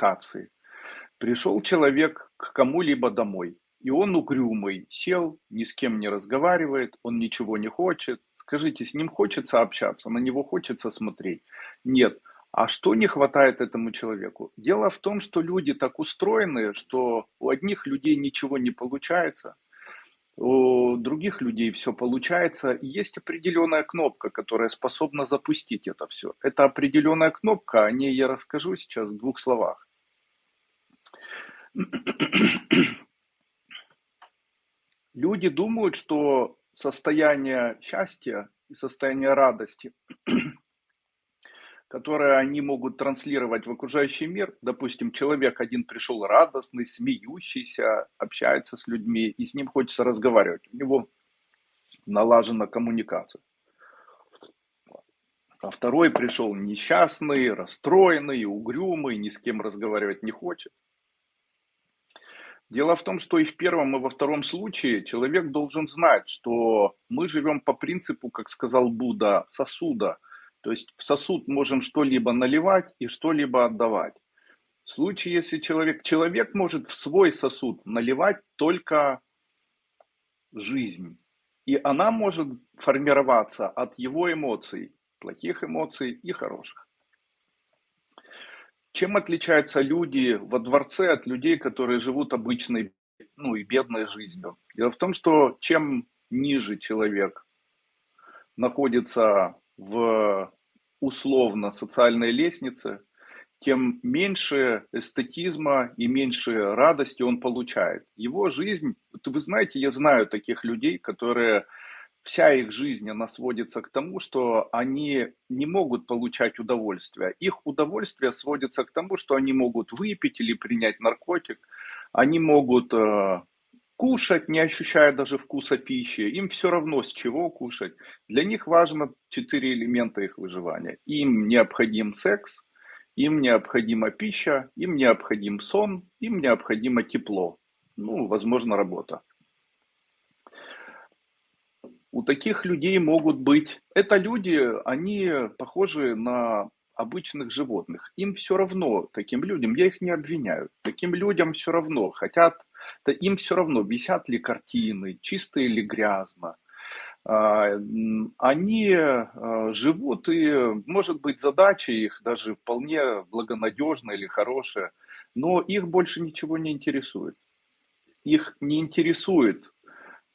коммуникации. Пришел человек к кому-либо домой, и он угрюмый, сел, ни с кем не разговаривает, он ничего не хочет. Скажите, с ним хочется общаться, на него хочется смотреть? Нет. А что не хватает этому человеку? Дело в том, что люди так устроены, что у одних людей ничего не получается, у других людей все получается. Есть определенная кнопка, которая способна запустить это все. Это определенная кнопка, о ней я расскажу сейчас в двух словах. Люди думают, что состояние счастья и состояние радости которое они могут транслировать в окружающий мир. Допустим, человек один пришел радостный, смеющийся, общается с людьми, и с ним хочется разговаривать. У него налажена коммуникация. А второй пришел несчастный, расстроенный, угрюмый, ни с кем разговаривать не хочет. Дело в том, что и в первом, и во втором случае человек должен знать, что мы живем по принципу, как сказал Будда, сосуда – то есть в сосуд можем что-либо наливать и что-либо отдавать. В случае, если человек, человек может в свой сосуд наливать только жизнь. И она может формироваться от его эмоций, плохих эмоций и хороших. Чем отличаются люди во дворце от людей, которые живут обычной, ну и бедной жизнью? Дело в том, что чем ниже человек находится в условно социальной лестнице, тем меньше эстетизма и меньше радости он получает. Его жизнь, вы знаете, я знаю таких людей, которые вся их жизнь, она сводится к тому, что они не могут получать удовольствие. Их удовольствие сводится к тому, что они могут выпить или принять наркотик, они могут э, кушать, не ощущая даже вкуса пищи. Им все равно, с чего кушать. Для них важно четыре элемента их выживания. Им необходим секс, им необходима пища, им необходим сон, им необходимо тепло. Ну, возможно, работа. У таких людей могут быть... Это люди, они похожи на обычных животных. Им все равно, таким людям, я их не обвиняю, таким людям все равно, хотят, да им все равно, висят ли картины, чисто или грязно. А, они а, живут, и, может быть, задача их даже вполне благонадежная или хорошая, но их больше ничего не интересует. Их не интересует,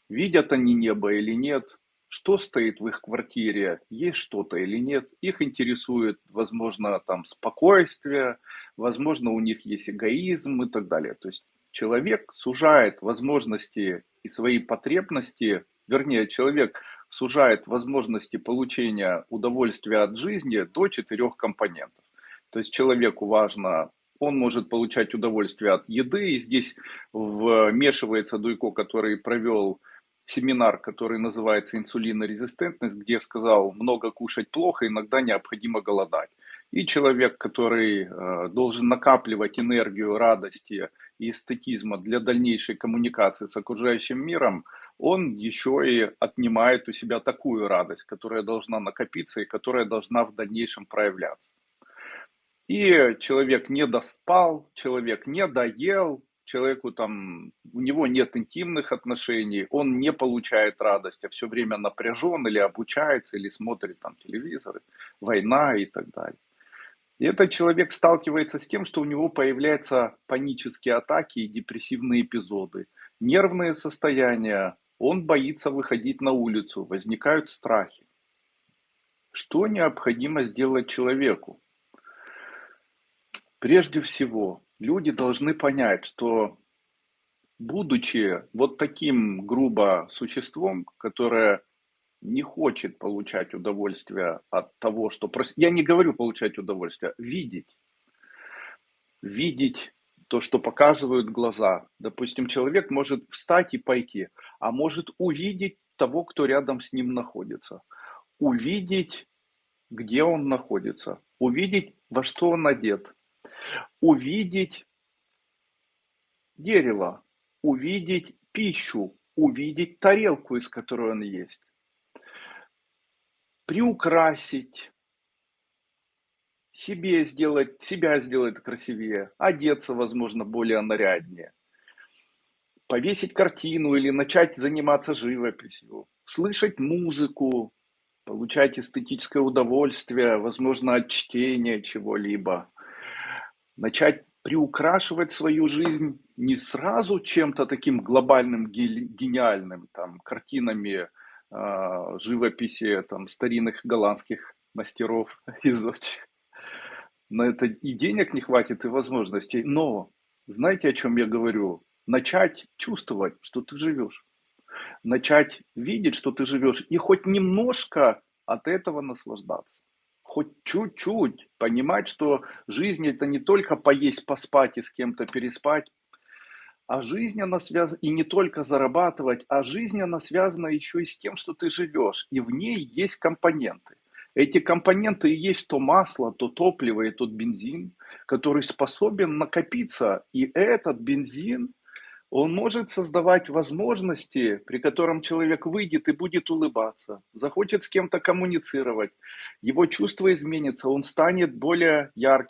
видят они небо или нет, что стоит в их квартире, есть что-то или нет. Их интересует, возможно, там спокойствие, возможно, у них есть эгоизм и так далее. То есть человек сужает возможности и свои потребности, вернее, человек сужает возможности получения удовольствия от жизни до четырех компонентов. То есть человеку важно он может получать удовольствие от еды, и здесь вмешивается Дуйко, который провел семинар, который называется «Инсулинорезистентность», где сказал, много кушать плохо, иногда необходимо голодать. И человек, который э, должен накапливать энергию радости и эстетизма для дальнейшей коммуникации с окружающим миром, он еще и отнимает у себя такую радость, которая должна накопиться и которая должна в дальнейшем проявляться. И человек не доспал, человек не доел, человеку там, у него нет интимных отношений, он не получает радость, а все время напряжен или обучается, или смотрит там телевизор, война и так далее. И этот человек сталкивается с тем, что у него появляются панические атаки и депрессивные эпизоды, нервные состояния, он боится выходить на улицу, возникают страхи. Что необходимо сделать человеку? Прежде всего, люди должны понять, что будучи вот таким грубо существом, которое не хочет получать удовольствие от того, что... Я не говорю получать удовольствие, видеть. Видеть то, что показывают глаза. Допустим, человек может встать и пойти, а может увидеть того, кто рядом с ним находится. Увидеть, где он находится. Увидеть, во что он одет увидеть дерево, увидеть пищу, увидеть тарелку, из которой он есть, приукрасить, себе сделать, себя сделать красивее, одеться, возможно, более наряднее, повесить картину или начать заниматься живописью, слышать музыку, получать эстетическое удовольствие, возможно, от чтения чего-либо, начать приукрашивать свою жизнь не сразу чем-то таким глобальным, гениальным, там, картинами э, живописи там, старинных голландских мастеров и зодчих. На это и денег не хватит, и возможностей. Но знаете, о чем я говорю? Начать чувствовать, что ты живешь. Начать видеть, что ты живешь. И хоть немножко от этого наслаждаться хоть чуть-чуть понимать, что жизнь это не только поесть, поспать и с кем-то переспать, а жизнь она связана, и не только зарабатывать, а жизнь она связана еще и с тем, что ты живешь, и в ней есть компоненты. Эти компоненты и есть то масло, то топливо и тот бензин, который способен накопиться, и этот бензин – он может создавать возможности, при котором человек выйдет и будет улыбаться, захочет с кем-то коммуницировать, его чувство изменится, он станет более ярким.